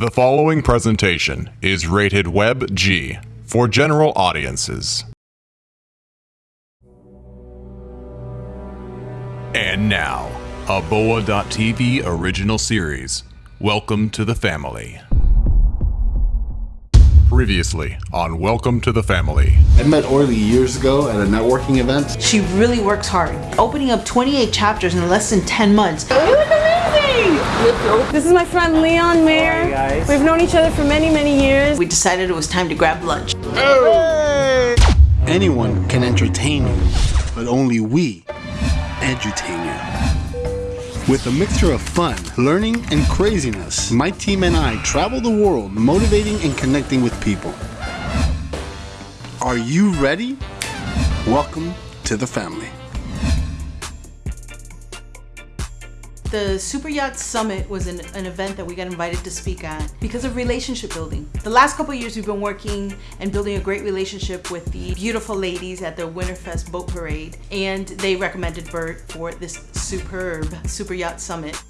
The following presentation is rated Web G for general audiences. And now, a Boa.tv original series. Welcome to the family. Previously on Welcome to the Family. I met Orly years ago at a networking event. She really works hard, opening up 28 chapters in less than 10 months. You look amazing! This is my friend Leon Mayer. guys. We've known each other for many, many years. We decided it was time to grab lunch. Anyone can entertain you, but only we edutain you. With a mixture of fun, learning, and craziness, my team and I travel the world motivating and connecting with people. Are you ready? Welcome to the family. The Super Yacht Summit was an, an event that we got invited to speak at because of relationship building. The last couple years we've been working and building a great relationship with the beautiful ladies at the Winterfest Boat Parade and they recommended Bert for this superb Super Yacht Summit.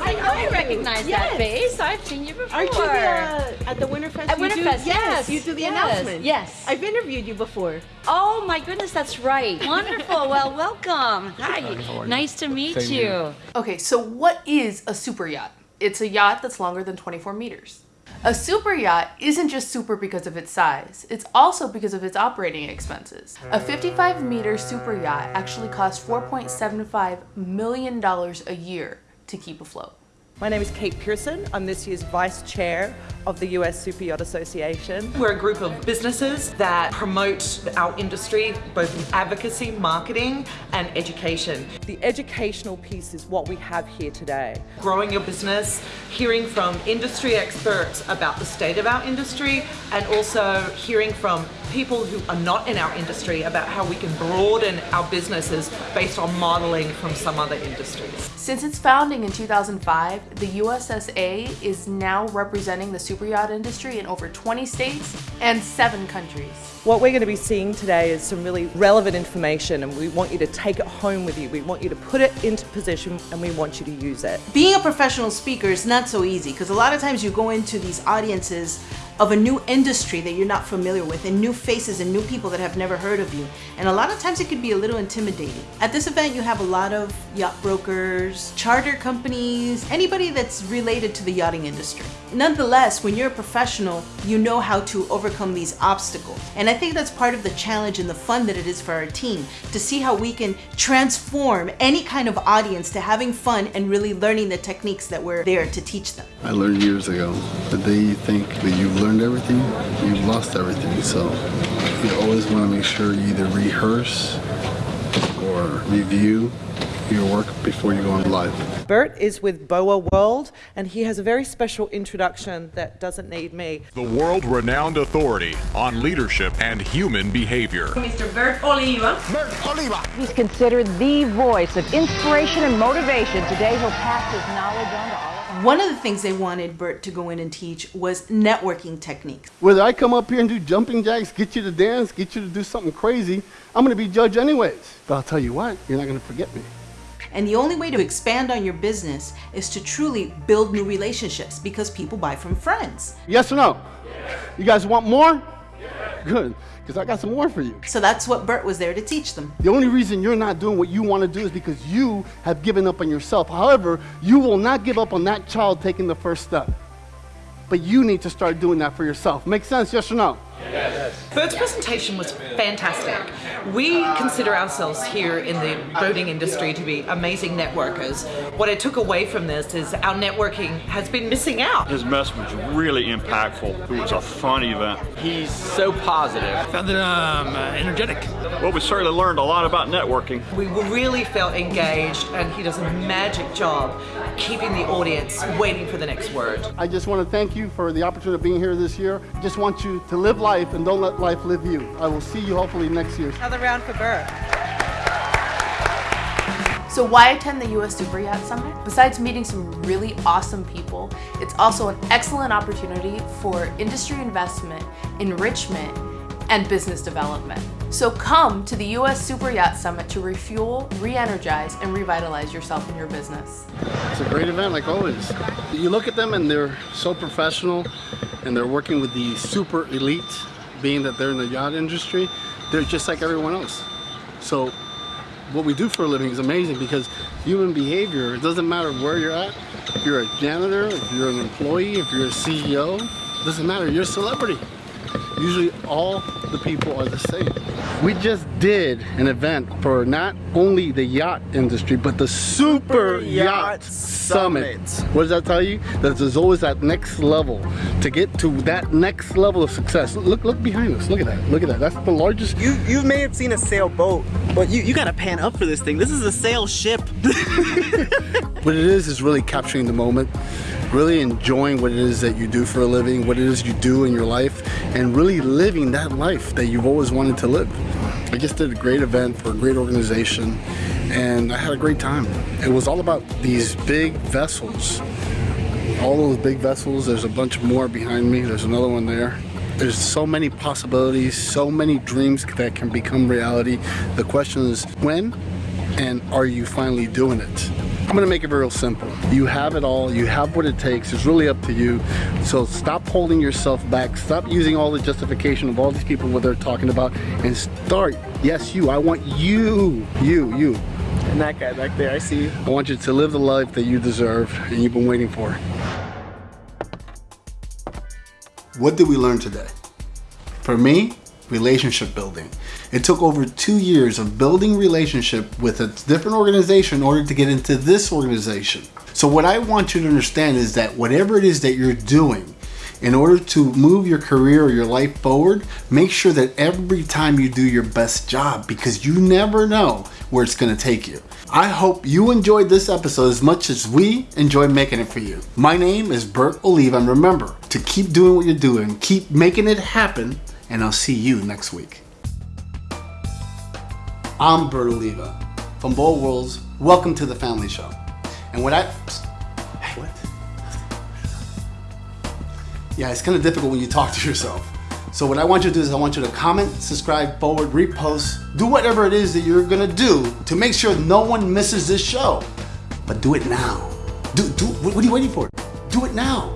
I know I recognize that face. I've seen you before. Aren't you the, uh, at the Winterfest? At you do- Winterfest, yes, You do the yes, announcement. yes. I've interviewed you before. Oh my goodness, that's right. Wonderful. well, welcome. Hi. Nice to meet you. Okay, so what is a super yacht? It's a yacht that's longer than 24 meters. A super yacht isn't just super because of its size, it's also because of its operating expenses. A 55 meter super yacht actually costs $4.75 million a year to keep afloat. My name is Kate Pearson. I'm this year's Vice Chair of the US Super Yacht Association. We're a group of businesses that promote our industry both in advocacy, marketing, and education. The educational piece is what we have here today. Growing your business, hearing from industry experts about the state of our industry, and also hearing from people who are not in our industry about how we can broaden our businesses based on modeling from some other industries. Since its founding in 2005, the USSA is now representing the super yacht industry in over 20 states and 7 countries. What we're going to be seeing today is some really relevant information, and we want you to take it home with you. We want you to put it into position, and we want you to use it. Being a professional speaker is not so easy because a lot of times you go into these audiences of a new industry that you're not familiar with and new faces and new people that have never heard of you. And a lot of times it could be a little intimidating. At this event, you have a lot of yacht brokers, charter companies, anybody that's related to the yachting industry. Nonetheless, when you're a professional, you know how to overcome these obstacles. And I think that's part of the challenge and the fun that it is for our team to see how we can transform any kind of audience to having fun and really learning the techniques that we're there to teach them. I learned years ago the day you think that you've learned everything, you've lost everything. So you always want to make sure you either rehearse or review your work before you go on live. Bert is with Boa World, and he has a very special introduction that doesn't need me. The world renowned authority on leadership and human behavior. Mr. Bert Oliva. He's considered the voice of inspiration and motivation. Today, he'll pass his knowledge on to all of us. One of the things they wanted Bert to go in and teach was networking techniques. Whether I come up here and do jumping jacks, get you to dance, get you to do something crazy, I'm going to be judged anyways. But I'll tell you what, you're not going to forget me. And the only way to expand on your business is to truly build new relationships because people buy from friends. Yes or no? You guys want more? Good, because I got some more for you. So that's what Bert was there to teach them. The only reason you're not doing what you want to do is because you have given up on yourself. However, you will not give up on that child taking the first step. But you need to start doing that for yourself. Make sense, yes or no? Bert's presentation was fantastic. We consider ourselves here in the boating industry to be amazing networkers. What I took away from this is our networking has been missing out. His message was really impactful. It was a fun event. He's so positive. Found it um, uh, energetic. Well, we certainly learned a lot about networking. We really felt engaged, and he does a magic job keeping the audience waiting for the next word. I just want to thank you for the opportunity of being here this year. I just want you to live life and don't let life live you. I will see you hopefully next year. Another round for Bert. So why attend the US Super Yacht Summit? Besides meeting some really awesome people, it's also an excellent opportunity for industry investment, enrichment, and business development. So come to the US Super Yacht Summit to refuel, re-energize, and revitalize yourself and your business. It's a great event like always. You look at them and they're so professional and they're working with the super elite, being that they're in the yacht industry, they're just like everyone else. So what we do for a living is amazing because human behavior, it doesn't matter where you're at, if you're a janitor, if you're an employee, if you're a CEO, doesn't matter, you're a celebrity. Usually all the people are the same. We just did an event for not only the yacht industry, but the Super, Yacht, Summit. What does that tell you? That there's always that next level to get to that next level of success. Look, look behind us. Look at that. Look at that. That's the largest. You you may have seen a sailboat, but you you gotta pan up for this thing. This is a sail ship. what it is is really capturing the moment really enjoying what it is that you do for a living, what it is you do in your life, and really living that life that you've always wanted to live. I just did a great event for a great organization, and I had a great time. It was all about these big vessels. All those big vessels, there's a bunch more behind me, there's another one there. There's so many possibilities, so many dreams that can become reality. The question is when and are you finally doing it? I'm gonna make it real simple. You have it all, you have what it takes, it's really up to you. So stop holding yourself back, stop using all the justification of all these people what they're talking about, and start, yes you, I want you, you, you. And that guy back there, I see you. I want you to live the life that you deserve and you've been waiting for. What did we learn today? For me, relationship building. It took over two years of building relationship with a different organization in order to get into this organization. So what I want you to understand is that whatever it is that you're doing, in order to move your career or your life forward, make sure that every time you do your best job because you never know where it's going to take you. I hope you enjoyed this episode as much as we enjoy making it for you. My name is Bert Oliva and remember to keep doing what you're doing, keep making it happen, and I'll see you next week. I'm Bert Oliva from Boa Worlds. Welcome to the Family Show. And what I... Hey, what? Yeah, it's kind of difficult when you talk to yourself. So what I want you to do is I want you to comment, subscribe, forward, repost, do whatever it is that you're gonna do to make sure no one misses this show. But do it now. Do, do, what are you waiting for? Do it now.